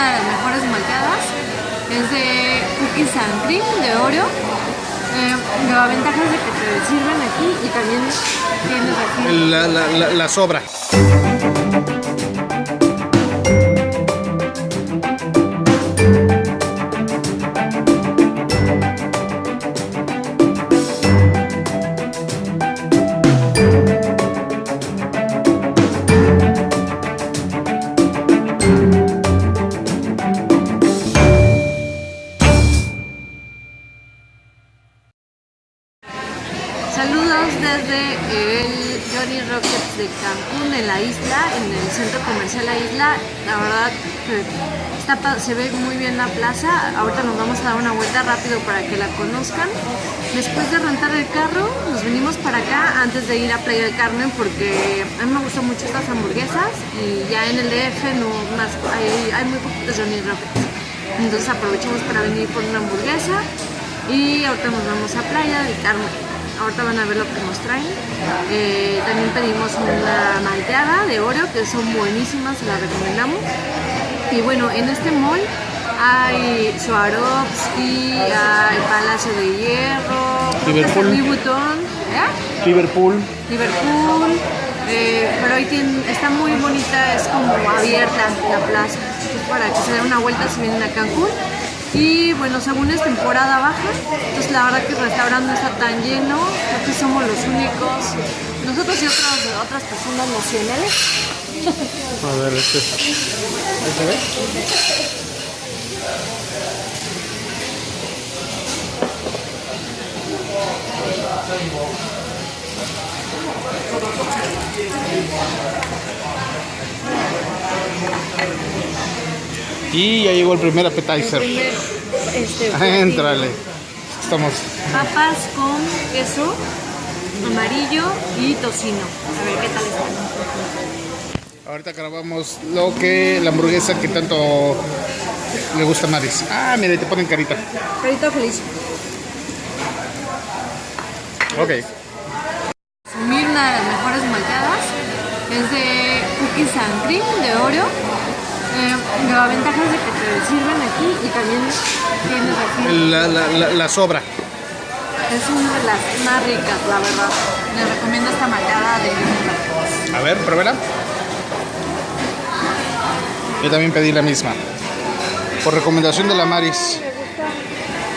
una de las mejores malteadas. Es de cookies and cream, de Oreo. Eh, la ventaja es de que te sirven aquí y también tienes aquí. La sobra. El Johnny Rockets de Cancún, en la isla, en el centro comercial La Isla. La verdad se ve muy bien la plaza. Ahorita nos vamos a dar una vuelta rápido para que la conozcan. Después de rentar el carro, nos venimos para acá antes de ir a Playa del Carmen porque a mí me gustan mucho estas hamburguesas y ya en el DF no hay, hay muy poquitos Johnny Rockets. Entonces aprovechamos para venir por una hamburguesa y ahorita nos vamos a Playa del Carmen. Ahorita van a ver lo que nos traen. Eh, también pedimos una malteada de Oreo, que son buenísimas, se las recomendamos. Y bueno, en este mall hay Swarovski, hay Palacio de Hierro, Liverpool. ¿eh? Liverpool. Liverpool, eh, pero ahí tiene- está muy bonita, es como abierta la plaza, para que se den una vuelta si vienen a Cancún. Y bueno, según es temporada baja, entonces la verdad que el restaurante no está tan lleno, creo que somos los únicos, nosotros y otras, otras personas nacionales. A ver, este. ¿Este? Y ya llegó el primer appetizer. Primero, este, Éntrale. Estamos. papas con queso amarillo y tocino. A ver qué tal está. Ahorita grabamos lo que la hamburguesa que tanto le gusta a Maris. Ah, mira, te ponen carita. Carita feliz. Ok. Sumir una de las mejores malteadas es de cookies and cream de Oreo. Eh, la ventaja es de que te sirven aquí y también tienes aquí. La, la, la, la sobra. Es una de las más ricas, la verdad. Les recomiendo esta malteada de Oreo. A ver, pruébela. Yo también pedí la misma. Por recomendación de la Maris.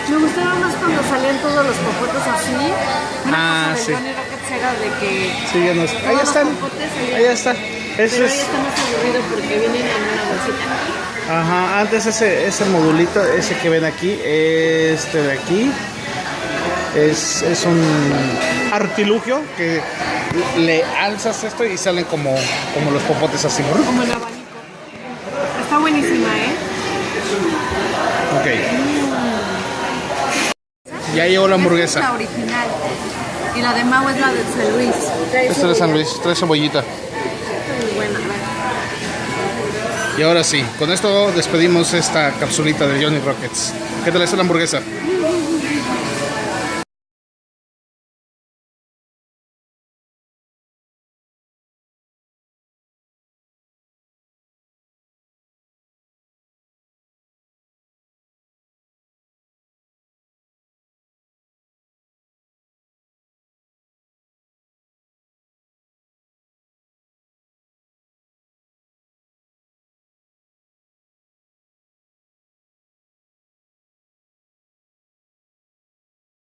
Me gustaba más cuando salían todos los popotes así. Una Ah, cosa sí. era de que Sí, ya todos Ahí están. Ahí está. Pero Ese ya es... está más aburrido porque vienen en una bolsita. Ajá, antes ese, ese modulito, ese que ven aquí, este de aquí, es, es un artilugio que le alzas esto y salen como, como los popotes así. ¿no? Como el abanico. Está buenísima, ¿eh? Ok. Ya llegó la Esta es hamburguesa. la original. Y la de Mau es la de San Luis. Esta es de San Luis, trae cebollita. Y ahora sí, con esto despedimos esta capsulita de Johnny Rockets. ¿Qué tal está la hamburguesa?